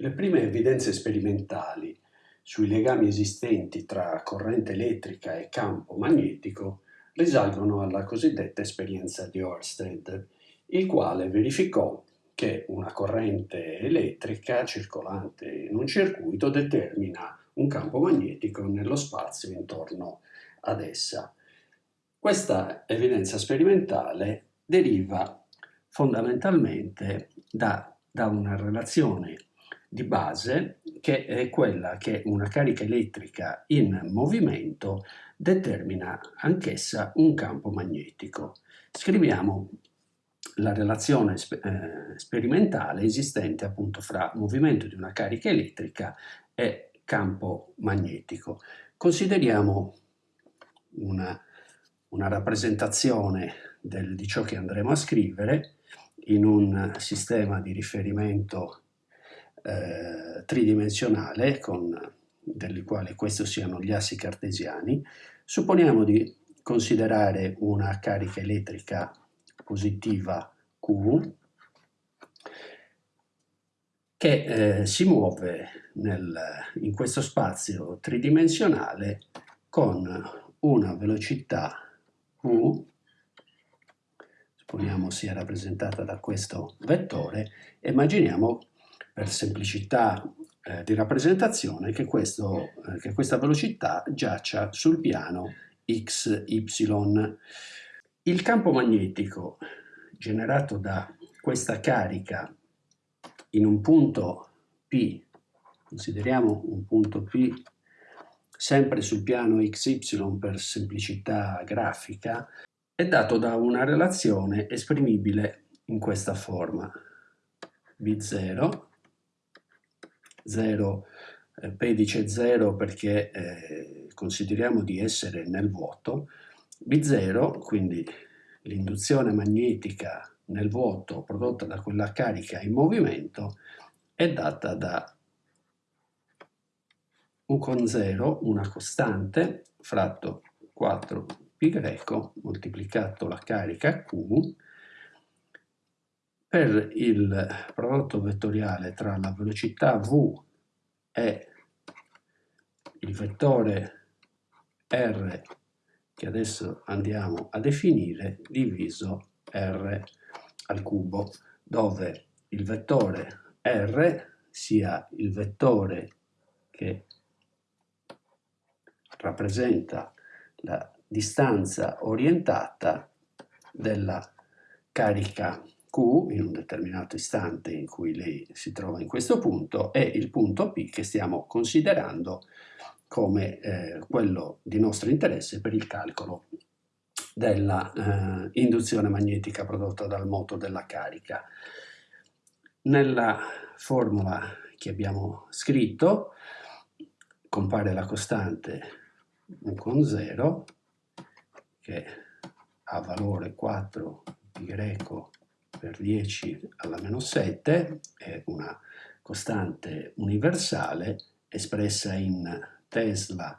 Le prime evidenze sperimentali sui legami esistenti tra corrente elettrica e campo magnetico risalgono alla cosiddetta esperienza di Ørsted, il quale verificò che una corrente elettrica circolante in un circuito determina un campo magnetico nello spazio intorno ad essa. Questa evidenza sperimentale deriva fondamentalmente da, da una relazione di base che è quella che una carica elettrica in movimento determina anch'essa un campo magnetico. Scriviamo la relazione eh, sperimentale esistente appunto fra movimento di una carica elettrica e campo magnetico. Consideriamo una, una rappresentazione del, di ciò che andremo a scrivere in un sistema di riferimento eh, tridimensionale, con, delle quali questi siano gli assi cartesiani, supponiamo di considerare una carica elettrica positiva Q che eh, si muove nel, in questo spazio tridimensionale con una velocità V, supponiamo sia rappresentata da questo vettore, immaginiamo per semplicità eh, di rappresentazione che, questo, eh, che questa velocità giaccia sul piano x, y. Il campo magnetico generato da questa carica in un punto P, consideriamo un punto P sempre sul piano XY per semplicità grafica, è dato da una relazione esprimibile in questa forma. B0 0, eh, P dice 0 perché eh, consideriamo di essere nel vuoto, B0, quindi l'induzione magnetica nel vuoto prodotta da quella carica in movimento, è data da U con 0, una costante, fratto 4π moltiplicato la carica Q, per il prodotto vettoriale tra la velocità v e il vettore r che adesso andiamo a definire diviso r al cubo dove il vettore r sia il vettore che rappresenta la distanza orientata della carica Q in un determinato istante in cui lei si trova in questo punto e il punto P che stiamo considerando come eh, quello di nostro interesse per il calcolo della eh, magnetica prodotta dal moto della carica. Nella formula che abbiamo scritto compare la costante con 0 che ha valore 4 pi greco per 10 alla meno 7 è una costante universale espressa in Tesla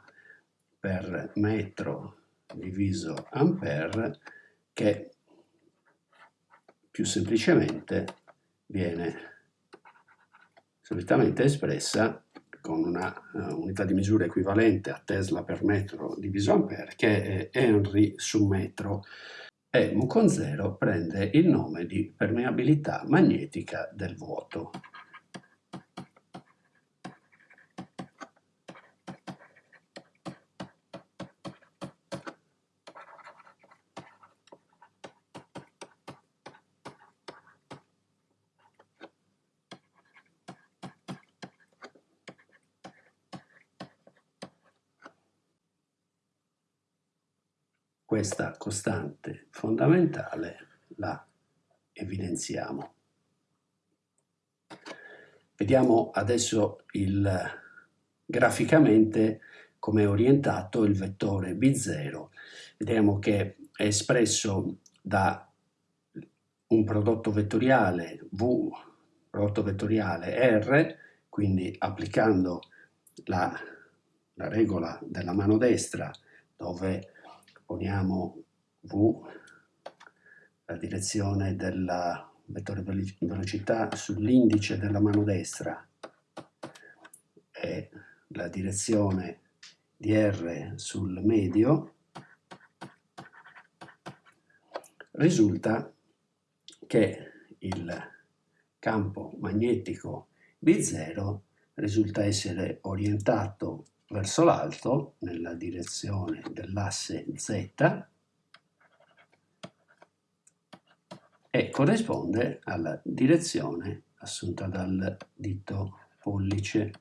per metro diviso ampere che più semplicemente viene solitamente espressa con una uh, unità di misura equivalente a Tesla per metro diviso ampere che è Henry su metro e mu con 0 prende il nome di permeabilità magnetica del vuoto. Questa costante fondamentale la evidenziamo. Vediamo adesso il, graficamente come è orientato il vettore B0. Vediamo che è espresso da un prodotto vettoriale V, prodotto vettoriale R, quindi applicando la, la regola della mano destra dove poniamo V, la direzione della vettore velocità sull'indice della mano destra la direzione di R sul medio, risulta che il campo magnetico B0 risulta essere orientato verso l'alto nella direzione dell'asse Z e corrisponde alla direzione assunta dal dito pollice.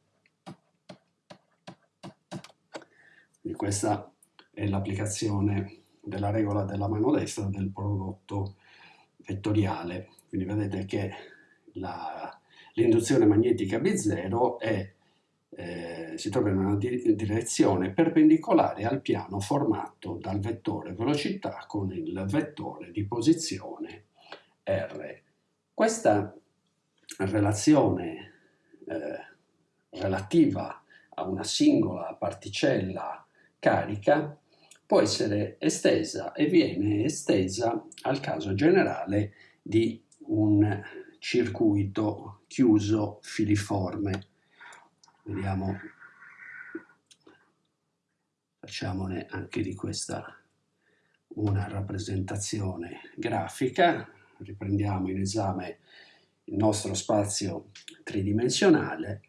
Quindi questa è l'applicazione della regola della mano destra del prodotto vettoriale. Quindi vedete che l'induzione magnetica B0 è, eh, si trova in una di direzione perpendicolare al piano formato dal vettore velocità con il vettore di posizione R. Questa relazione eh, relativa a una singola particella carica può essere estesa e viene estesa al caso generale di un circuito chiuso filiforme. Vediamo, facciamone anche di questa una rappresentazione grafica riprendiamo in esame il nostro spazio tridimensionale.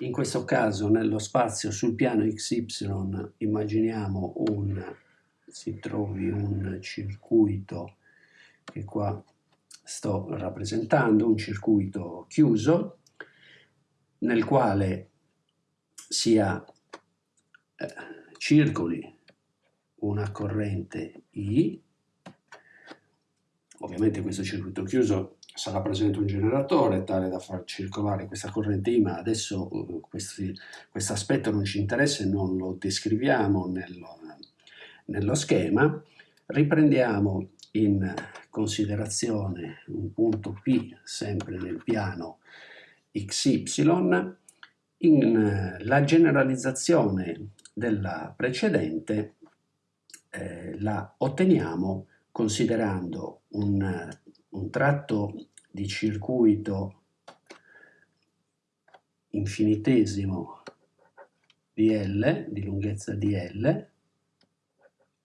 In questo caso nello spazio sul piano XY immaginiamo un, si trovi un circuito che qua sto rappresentando, un circuito chiuso nel quale sia eh, circoli una corrente I Ovviamente questo circuito chiuso sarà presente un generatore tale da far circolare questa corrente I, ma adesso uh, questo aspetto non ci interessa e non lo descriviamo nello, nello schema. Riprendiamo in considerazione un punto P sempre nel piano XY. In, uh, la generalizzazione della precedente eh, la otteniamo considerando un, un tratto di circuito infinitesimo di L, di lunghezza di L,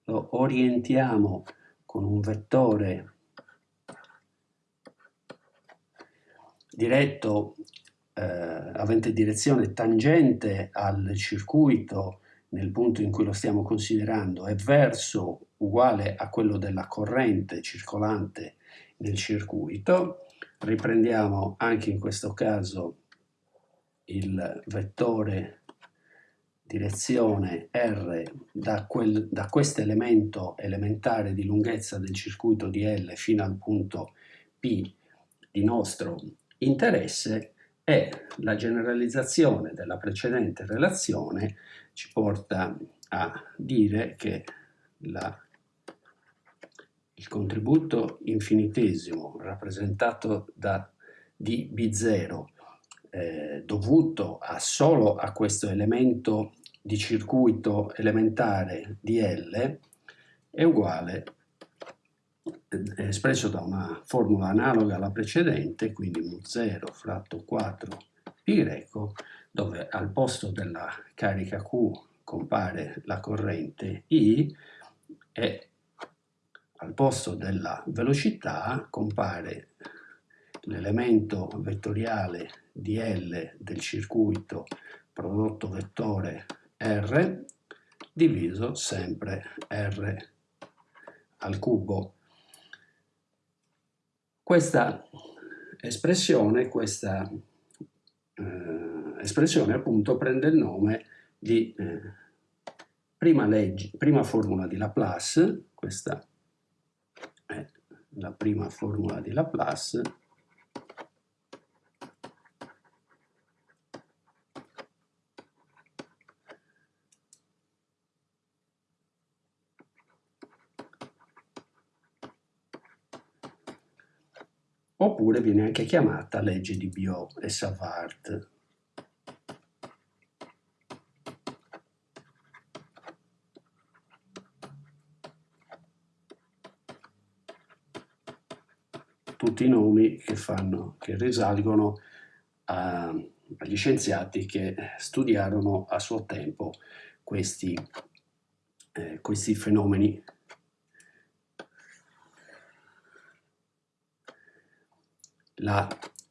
lo orientiamo con un vettore diretto eh, avente direzione tangente al circuito nel punto in cui lo stiamo considerando e verso uguale a quello della corrente circolante nel circuito. Riprendiamo anche in questo caso il vettore direzione R da, quel, da questo elemento elementare di lunghezza del circuito di L fino al punto P di nostro interesse e la generalizzazione della precedente relazione ci porta a dire che la il contributo infinitesimo rappresentato da dB0 eh, dovuto a solo a questo elemento di circuito elementare di L è uguale espresso da una formula analoga alla precedente, quindi mu0 fratto 4 pi greco, dove al posto della carica Q compare la corrente I e al posto della velocità compare l'elemento vettoriale di L del circuito prodotto vettore R diviso sempre R al cubo. Questa espressione, questa eh, espressione appunto prende il nome di eh, prima, legge, prima formula di Laplace, questa la prima formula di Laplace oppure viene anche chiamata legge di Biot e Savart. tutti i nomi che, fanno, che risalgono a, agli scienziati che studiarono a suo tempo questi, eh, questi fenomeni.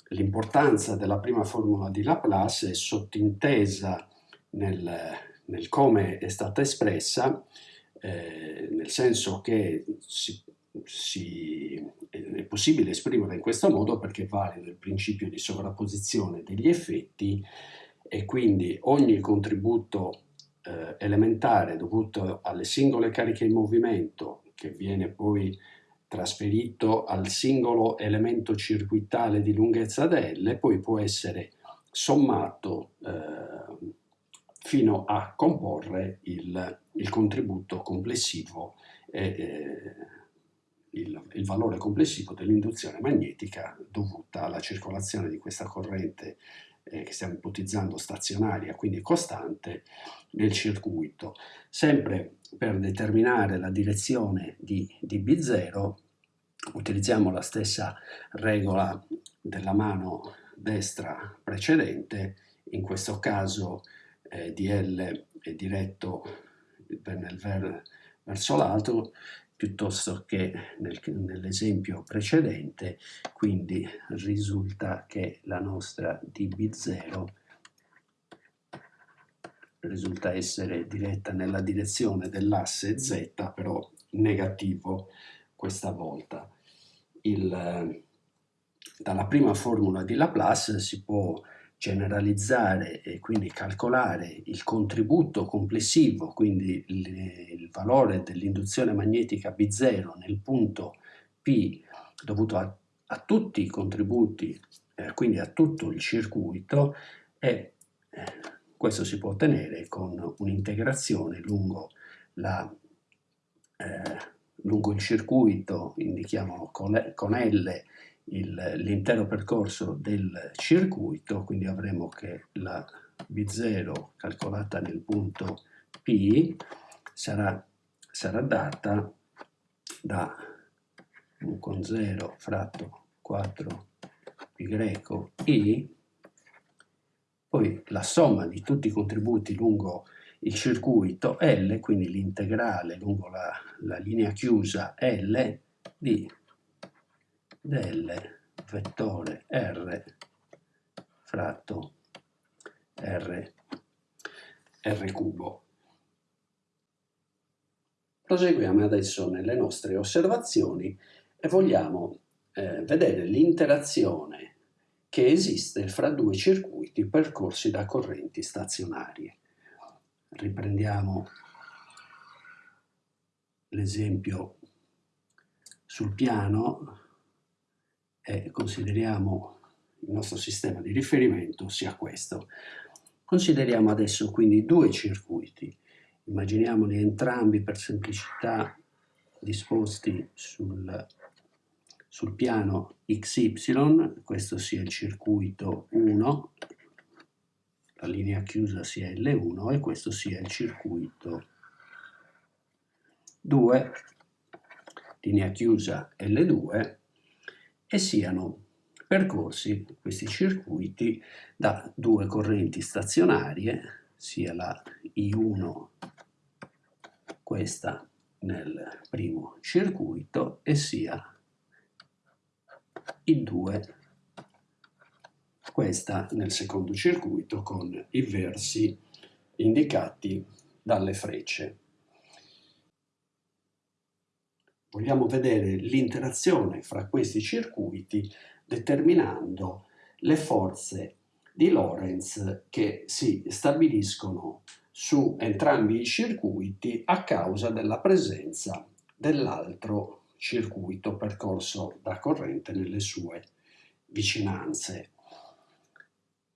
L'importanza della prima formula di Laplace è sottintesa nel, nel come è stata espressa, eh, nel senso che si, si, è possibile esprimerla in questo modo perché vale il principio di sovrapposizione degli effetti e quindi ogni contributo eh, elementare dovuto alle singole cariche in movimento che viene poi trasferito al singolo elemento circuitale di lunghezza dL poi può essere sommato eh, fino a comporre il, il contributo complessivo eh, il, il, valore complessivo dell'induzione magnetica dovuta alla circolazione di questa corrente eh, che stiamo ipotizzando stazionaria, quindi costante, nel circuito. Sempre per determinare la direzione di, di B0 utilizziamo la stessa regola della mano destra precedente, in questo caso eh, DL è diretto nel, verso l'alto piuttosto che nel, nell'esempio precedente, quindi risulta che la nostra dB0 risulta essere diretta nella direzione dell'asse Z, però negativo questa volta. Il, dalla prima formula di Laplace si può generalizzare e quindi calcolare il contributo complessivo, quindi il, il valore dell'induzione magnetica B0 nel punto P dovuto a, a tutti i contributi, eh, quindi a tutto il circuito, e eh, questo si può ottenere con un'integrazione lungo, eh, lungo il circuito, indichiamo con, L l'intero percorso del circuito, quindi avremo che la B0 calcolata nel punto P sarà, sarà data da 1 con 0 fratto 4 pi greco i, poi la somma di tutti i contributi lungo il circuito L, quindi l'integrale lungo la, la linea chiusa L di del vettore R fratto R, R cubo. Proseguiamo adesso nelle nostre osservazioni e vogliamo eh, vedere l'interazione che esiste fra due circuiti percorsi da correnti stazionarie. Riprendiamo l'esempio sul piano e consideriamo il nostro sistema di riferimento sia questo. Consideriamo adesso quindi due circuiti, immaginiamoli entrambi per semplicità disposti sul, sul piano XY, questo sia il circuito 1, la linea chiusa sia L1 e questo sia il circuito 2, linea chiusa L2 e siano percorsi questi circuiti da due correnti stazionarie, sia la I1, questa nel primo circuito, e sia I2, questa nel secondo circuito, con i versi indicati dalle frecce. Vogliamo vedere l'interazione fra questi circuiti determinando le forze di Lorentz che si stabiliscono su entrambi i circuiti a causa della presenza dell'altro circuito percorso da corrente nelle sue vicinanze.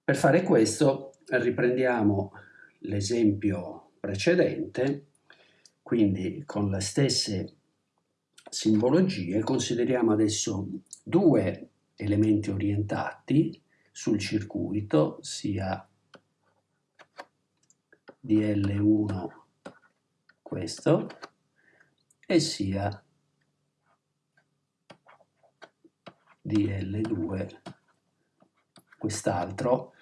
Per fare questo riprendiamo l'esempio precedente, quindi con le stesse simbologie consideriamo adesso due elementi orientati sul circuito, sia DL1 questo e sia DL2 quest'altro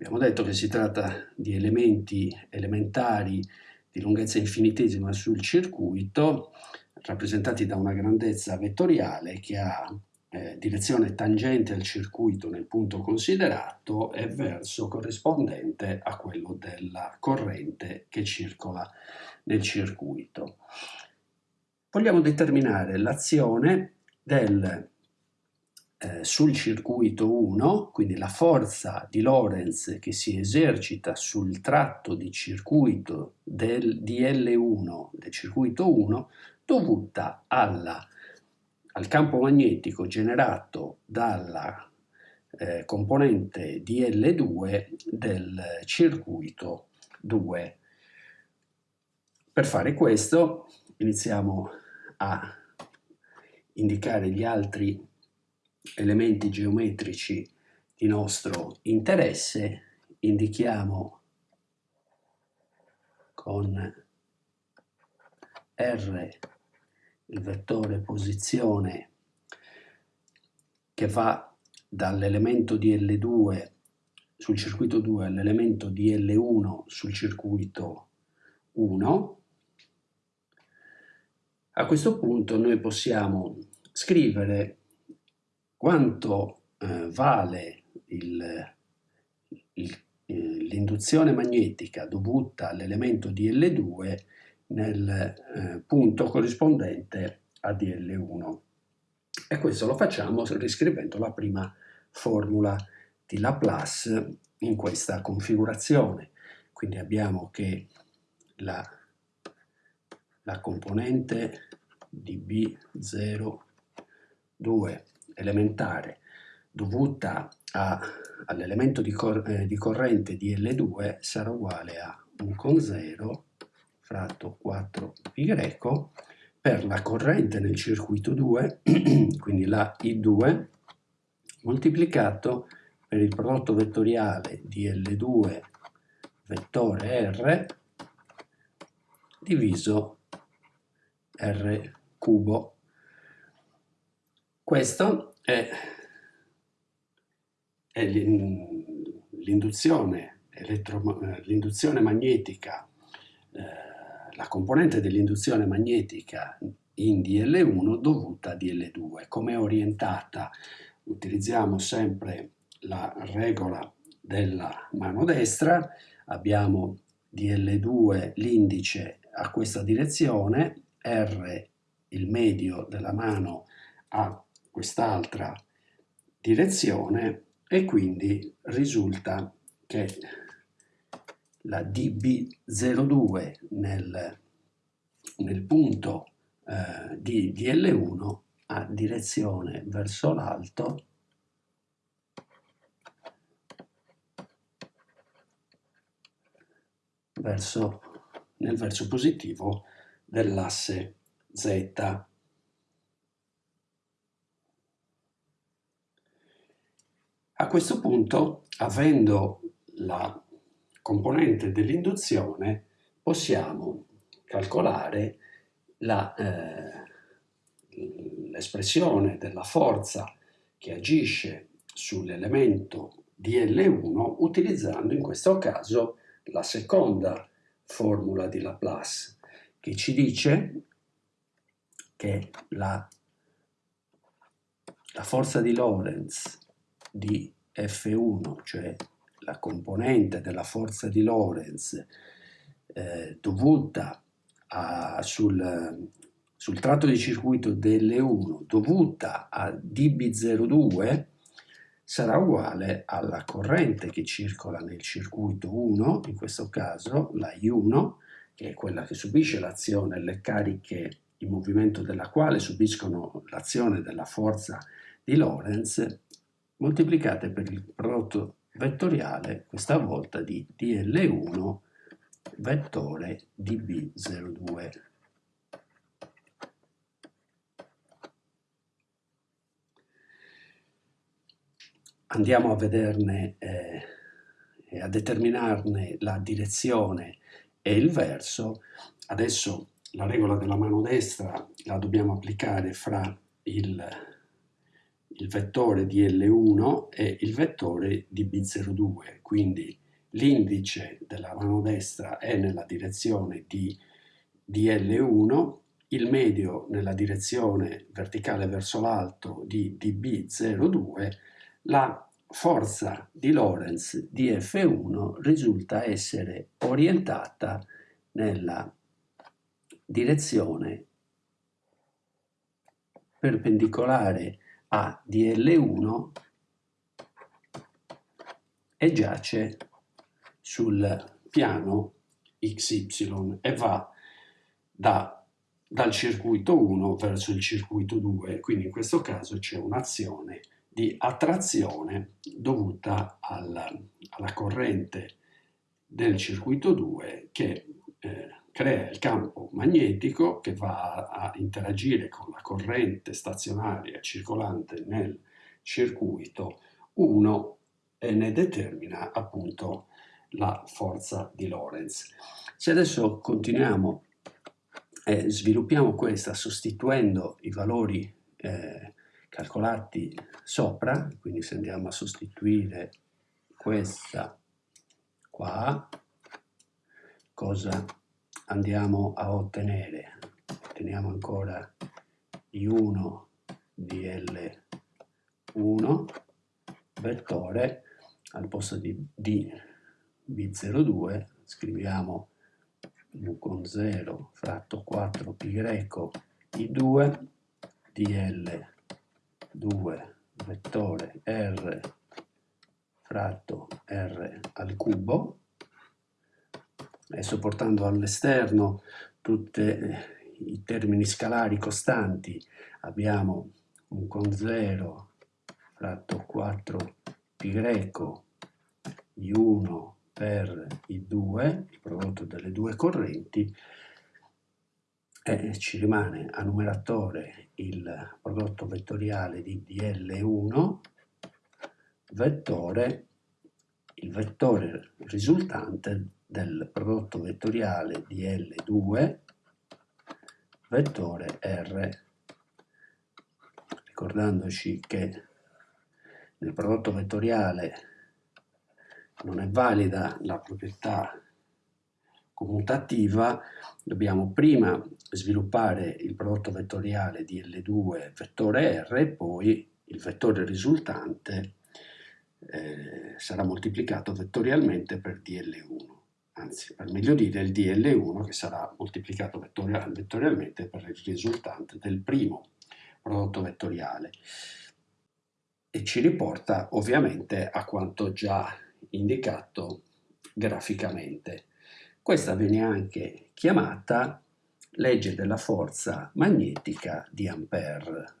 Abbiamo detto che si tratta di elementi elementari di lunghezza infinitesima sul circuito, rappresentati da una grandezza vettoriale che ha eh, direzione tangente al circuito nel punto considerato e verso corrispondente a quello della corrente che circola nel circuito. Vogliamo determinare l'azione del eh, sul circuito 1, quindi la forza di Lorentz che si esercita sul tratto di circuito del DL1 del circuito 1 dovuta alla, al campo magnetico generato dalla eh, componente DL2 del circuito 2. Per fare questo iniziamo a indicare gli altri elementi geometrici di nostro interesse, indichiamo con R il vettore posizione che va dall'elemento DL2 sul circuito 2 all'elemento DL1 sul circuito 1. A questo punto noi possiamo scrivere quanto eh, vale eh, l'induzione magnetica dovuta all'elemento DL2 nel eh, punto corrispondente a DL1. E questo lo facciamo riscrivendo la prima formula di Laplace in questa configurazione. Quindi abbiamo che la, la componente di B02 elementare dovuta all'elemento di, cor eh, di, corrente di L2 sarà uguale a 1 con 0 fratto 4π per la corrente nel circuito 2, quindi la I2, moltiplicato per il prodotto vettoriale di L2 vettore R diviso R cubo. Questo è, è l'induzione magnetica, eh, la componente dell'induzione magnetica in DL1 dovuta a DL2. Come è orientata? Utilizziamo sempre la regola della mano destra, abbiamo DL2 l'indice a questa direzione, R il medio della mano a quest'altra direzione e quindi risulta che la dB02 nel, nel punto eh, di DL1 ha direzione verso l'alto verso, nel verso positivo dell'asse Z. A questo punto, avendo la componente dell'induzione, possiamo calcolare l'espressione eh, della forza che agisce sull'elemento DL1 utilizzando in questo caso la seconda formula di Laplace che ci dice che la, la forza di Lorentz di F1, cioè la componente della forza di Lorentz eh, dovuta a, sul, sul tratto di circuito delle1 dovuta a dB02 sarà uguale alla corrente che circola nel circuito 1, in questo caso la I1, che è quella che subisce l'azione le cariche in movimento della quale subiscono l'azione della forza di Lorentz, moltiplicate per il prodotto vettoriale, questa volta di DL1 vettore dB02. Andiamo a vederne eh, a determinarne la direzione e il verso. Adesso la regola della mano destra la dobbiamo applicare fra il, il vettore di L1 e il vettore di B02, quindi l'indice della mano destra è nella direzione di DL1, il medio nella direzione verticale verso l'alto di dB02, la forza di Lorentz di F1 risulta essere orientata nella direzione perpendicolare a DL1 e giace sul piano XY e va da, dal circuito 1 verso il circuito 2, quindi in questo caso c'è un'azione di attrazione dovuta alla, alla corrente del circuito 2 che eh, crea il campo magnetico che va a interagire con la corrente stazionaria circolante nel circuito 1 e ne determina appunto la forza di Lorentz. Se adesso continuiamo e sviluppiamo questa sostituendo i valori eh, calcolati sopra, quindi se andiamo a sostituire questa qua, cosa andiamo a ottenere? Otteniamo ancora I1 di L1 vettore al posto di D B02 scriviamo U con 0 fratto 4 pi greco I2 DL 2 vettore R fratto R al cubo. Adesso portando all'esterno tutti i termini scalari costanti abbiamo un con 0 fratto 4 pi greco I1 per I2, il prodotto delle due correnti, e ci rimane a numeratore il prodotto vettoriale di dl1 vettore il vettore risultante del prodotto vettoriale di L2 vettore R. Ricordandoci che nel prodotto vettoriale non è valida la proprietà commutativa, dobbiamo prima sviluppare il prodotto vettoriale di L2 vettore R e poi il vettore risultante eh, sarà moltiplicato vettorialmente per DL1, anzi per meglio dire il DL1 che sarà moltiplicato vettorial vettorialmente per il risultante del primo prodotto vettoriale e ci riporta ovviamente a quanto già indicato graficamente. Questa viene anche chiamata legge della forza magnetica di Ampère.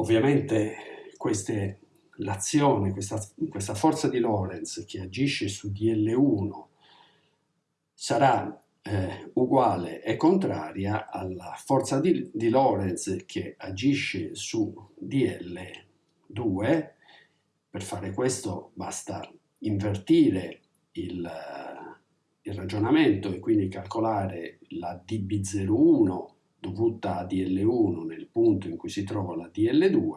Ovviamente l'azione, questa, questa, forza di Lorentz che agisce su DL1 sarà eh, uguale e contraria alla forza di, di Lorentz che agisce su DL2. Per fare questo basta invertire il, il ragionamento e quindi calcolare la dB01 dovuta a DL1 nel punto in cui si trova la DL2,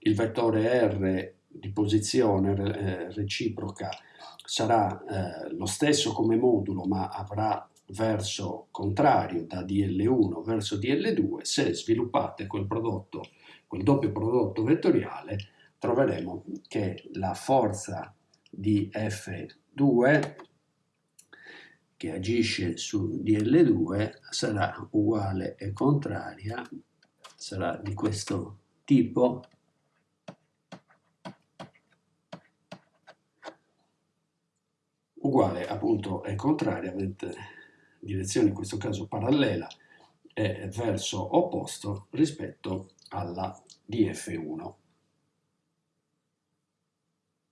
il vettore R di posizione eh, reciproca sarà eh, lo stesso come modulo ma avrà verso contrario da DL1 verso DL2, se sviluppate quel prodotto, quel doppio prodotto vettoriale, troveremo che la forza di F2 che agisce su DL2 sarà uguale e contraria, sarà di questo tipo, uguale appunto e contraria, avete direzione in questo caso parallela e verso opposto rispetto alla DF1.